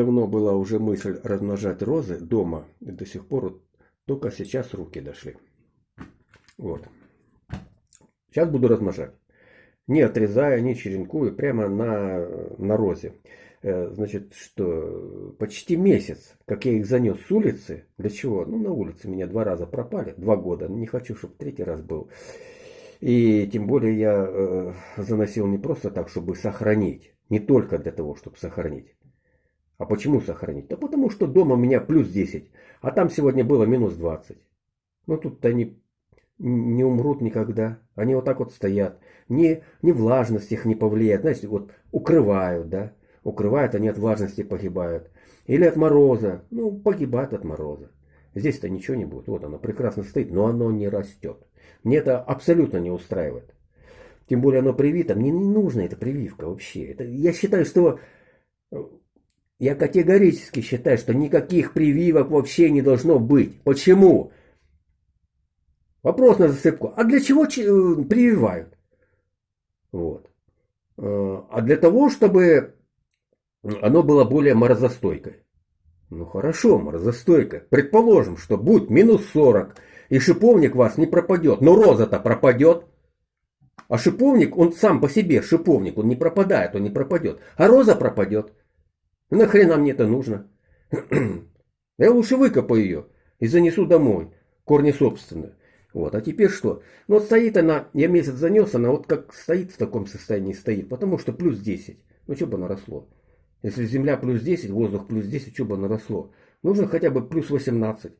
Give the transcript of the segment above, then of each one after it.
давно была уже мысль размножать розы дома. И до сих пор только сейчас руки дошли. Вот. Сейчас буду размножать. Не отрезая, не черенкую, прямо на, на розе. Э, значит, что почти месяц, как я их занес с улицы. Для чего? Ну, на улице меня два раза пропали. Два года. Не хочу, чтобы третий раз был. И тем более я э, заносил не просто так, чтобы сохранить. Не только для того, чтобы сохранить. А почему сохранить? Да потому что дома у меня плюс 10, а там сегодня было минус 20. Ну тут-то они не умрут никогда. Они вот так вот стоят. Не, не влажность их не повлияет. Знаете, вот укрывают, да. Укрывают, они от влажности погибают. Или от мороза. Ну, погибают от мороза. Здесь-то ничего не будет. Вот оно прекрасно стоит, но оно не растет. Мне это абсолютно не устраивает. Тем более оно привито. Мне не нужна эта прививка вообще. Это, я считаю, что... Я категорически считаю, что никаких прививок вообще не должно быть. Почему? Вопрос на засыпку. А для чего э, прививают? Вот. Э, а для того, чтобы оно было более морозостойкое. Ну хорошо, морозостойкое. Предположим, что будет минус 40, и шиповник вас не пропадет. Но роза-то пропадет. А шиповник, он сам по себе шиповник, он не пропадает, он не пропадет. А роза пропадет. Нахрена мне это нужно? Я лучше выкопаю ее и занесу домой. Корни собственные. Вот, а теперь что? Ну вот стоит она, я месяц занес, она вот как стоит в таком состоянии стоит, потому что плюс 10. Ну что бы она росло? Если земля плюс 10, воздух плюс 10, что бы она росло? Нужно хотя бы плюс 18.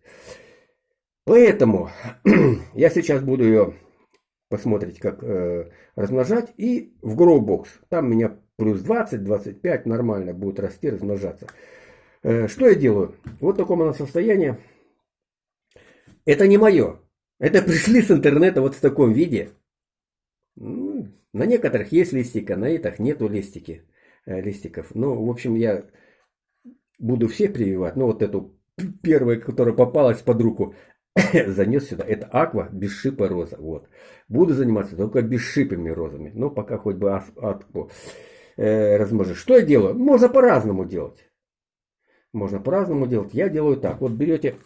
Поэтому я сейчас буду ее посмотреть, как э, размножать. И в Growbox. Там у меня плюс 20, 25 нормально будет расти, размножаться. Э, что я делаю? Вот в таком она состоянии. Это не мое. Это пришли с интернета вот в таком виде. Ну, на некоторых есть листика, на этих нету листики, э, листиков. Ну, в общем, я буду все прививать. Ну, вот эту первую, которая попалась под руку, занес сюда. Это аква без шипа роза. Вот. Буду заниматься только бесшипыми розами. Но пока хоть бы акву э, размножить. Что я делаю? Можно по-разному делать. Можно по-разному делать. Я делаю так. Вот берете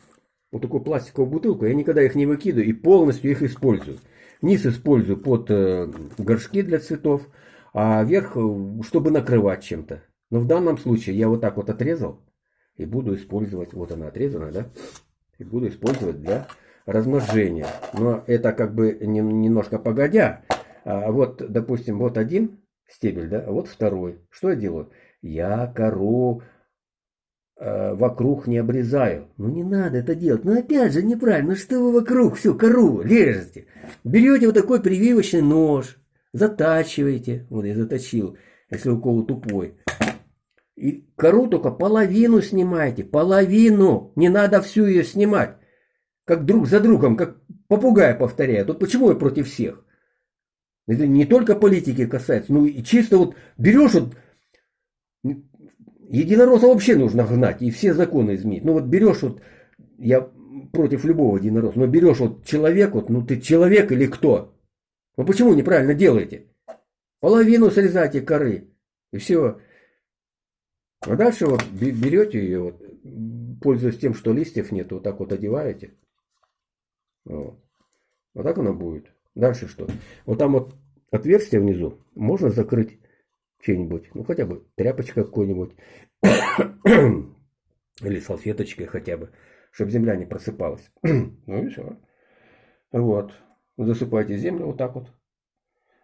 вот такую пластиковую бутылку, я никогда их не выкидываю и полностью их использую. Низ использую под э, горшки для цветов, а верх, э, чтобы накрывать чем-то. Но в данном случае я вот так вот отрезал и буду использовать, вот она отрезана, да, и буду использовать для размножения. Но это как бы немножко погодя. А вот, допустим, вот один стебель, да, а вот второй. Что я делаю? Я кору Э, вокруг не обрезаю. Ну не надо это делать. Ну опять же неправильно. Ну что вы вокруг всю кору режете? Берете вот такой прививочный нож, затачиваете. Вот я заточил, если укол тупой. И кору только половину снимаете. Половину. Не надо всю ее снимать. Как друг за другом, как попугай повторяет. Вот почему я против всех? Это не только политики касается, ну и чисто вот берешь вот Единоросса вообще нужно гнать и все законы изменить. Ну вот берешь вот, я против любого единоросса, но берешь вот человек, вот, ну ты человек или кто? Ну почему неправильно делаете? Половину срезайте коры. И все. А дальше вот берете ее, вот, пользуясь тем, что листьев нет, вот так вот одеваете. Вот. вот так она будет. Дальше что? Вот там вот отверстие внизу можно закрыть что-нибудь, ну хотя бы тряпочка какой-нибудь, или салфеточкой хотя бы, чтобы земля не просыпалась. ну и все. Вот. Засыпайте землю вот так вот.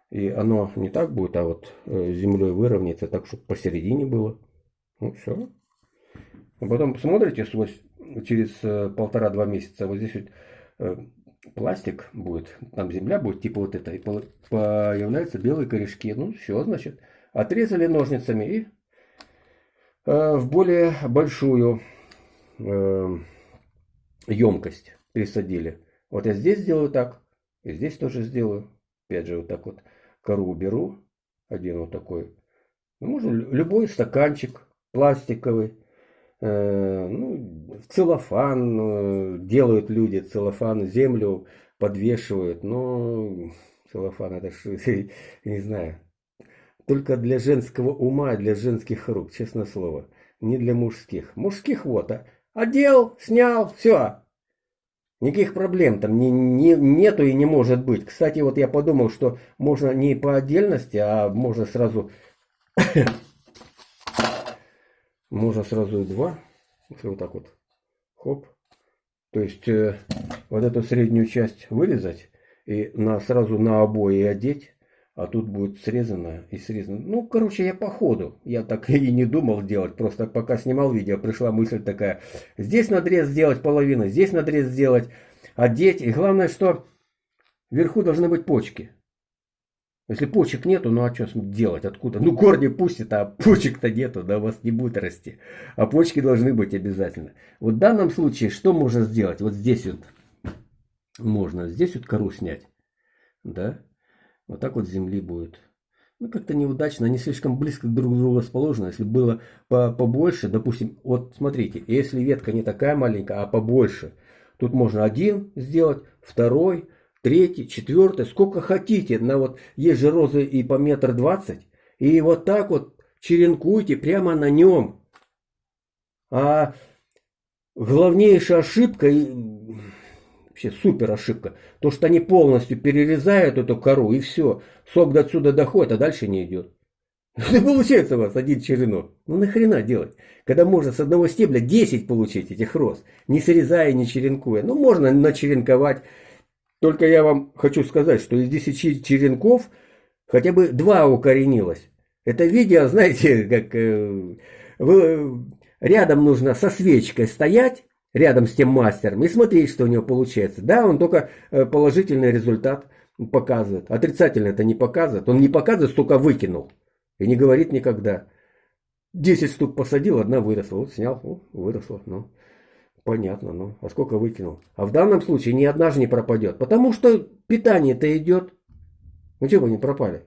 И оно не так будет, а вот э, землей выровняется так, чтобы посередине было. Ну все. А потом посмотрите сквозь, через э, полтора-два месяца, вот здесь вот э, пластик будет, там земля будет типа вот это, и появляются белые корешки. Ну все, значит, Отрезали ножницами и э, в более большую э, емкость пересадили. Вот я здесь сделаю так, и здесь тоже сделаю. Опять же, вот так вот кору уберу. Один вот такой. Ну, можно любой стаканчик пластиковый. Э, ну, целлофан э, делают люди, целлофан, землю подвешивают. Но целлофан это ж, не знаю, только для женского ума, для женских рук, честное слово. не для мужских. Мужских вот, а. Одел, снял, все. Никаких проблем там не, не, нету и не может быть. Кстати, вот я подумал, что можно не по отдельности, а можно сразу... можно сразу и два. Если вот так вот. Хоп. То есть э, вот эту среднюю часть вырезать и на, сразу на обои одеть. А тут будет срезано и срезано. Ну, короче, я по ходу. Я так и не думал делать. Просто пока снимал видео, пришла мысль такая. Здесь надрез сделать половину, здесь надрез сделать, одеть. И главное, что вверху должны быть почки. Если почек нету, ну а что делать? Откуда? Ну корни пустят, а почек-то нету, да у вас не будет расти. А почки должны быть обязательно. Вот в данном случае что можно сделать? Вот здесь вот можно, здесь вот кору снять. Да? Вот так вот земли будет. Ну, как-то неудачно, они слишком близко друг к другу расположены. Если было по побольше, допустим, вот смотрите, если ветка не такая маленькая, а побольше, тут можно один сделать, второй, третий, четвертый, сколько хотите. На вот есть же розы и по метр двадцать. И вот так вот черенкуйте прямо на нем. А главнейшая ошибка, Вообще супер ошибка. То, что они полностью перерезают эту кору и все. Сок до отсюда доходит, а дальше не идет. Это получается у вас один черенок. Ну нахрена делать? Когда можно с одного стебля 10 получить этих роз, не срезая, не черенкуя. Ну можно начеренковать. Только я вам хочу сказать, что из 10 черенков хотя бы 2 укоренилось. Это видео, знаете, как э, вы, рядом нужно со свечкой стоять, рядом с тем мастером и смотреть, что у него получается. Да, он только э, положительный результат показывает. Отрицательно это не показывает. Он не показывает, столько выкинул. И не говорит никогда. 10 штук посадил, одна выросла. Вот снял, о, выросла. Ну, понятно, ну. А сколько выкинул? А в данном случае ни одна же не пропадет. Потому что питание-то идет. Ну, чего они пропали?